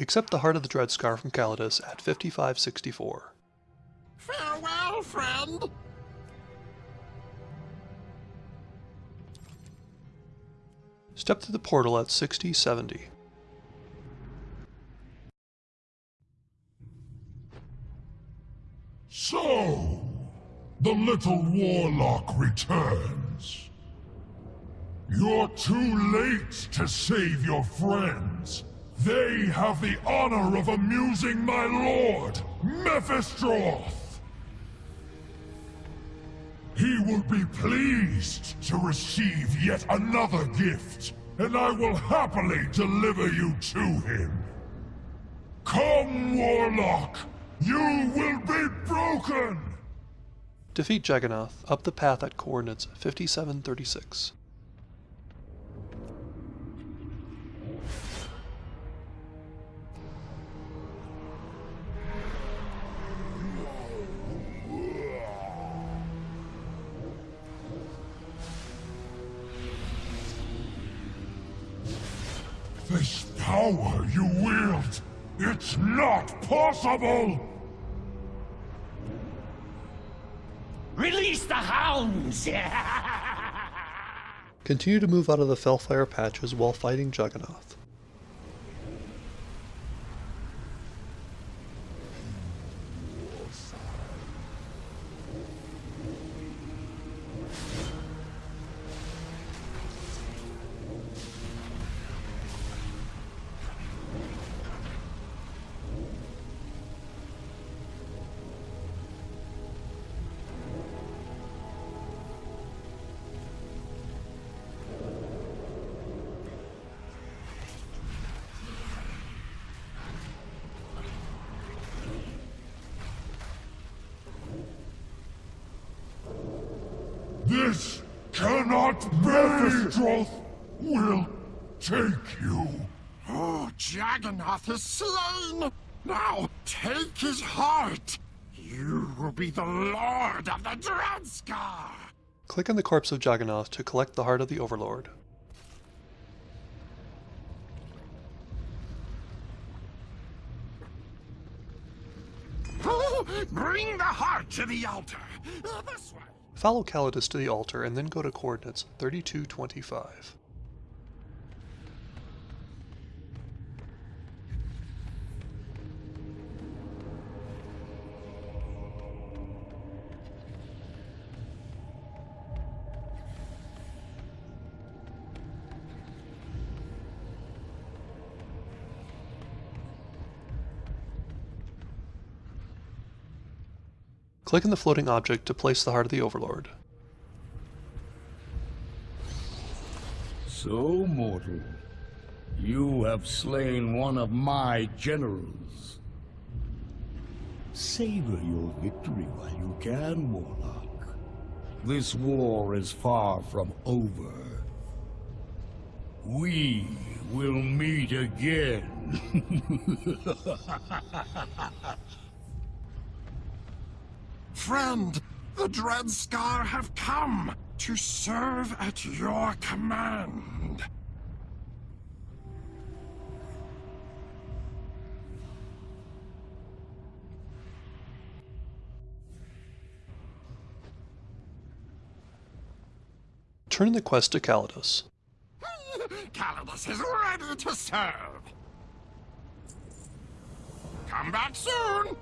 Accept the Heart of the Dreadscar from Calydus at 5564. Farewell, friend! Step through the portal at 6070. So, the little warlock returns. You're too late to save your friends. They have the honor of amusing my lord, Mephistroth. He will be pleased to receive yet another gift, and I will happily deliver you to him. Come, Warlock! You will be broken! Defeat Jagannath up the path at coordinates 5736. This power you wield, it's not possible! Release the hounds! Continue to move out of the Felfire patches while fighting Juggernaut. This cannot be! Mephistroth will take you. oh, Jagannath is slain! Now, take his heart! You will be the Lord of the Dreadscar! Click on the corpse of Juggernaut to collect the Heart of the Overlord. Oh, bring the heart to the altar! Uh, This way! Follow Calydus to the altar and then go to coordinates 3225. Click on the floating object to place the Heart of the Overlord. So, mortal, you have slain one of my generals. Savor your victory while you can, Warlock. This war is far from over. We will meet again. Friend, the Dreadscar have come to serve at your command. Turn the quest to Calydus. Calydus is ready to serve. Come back soon!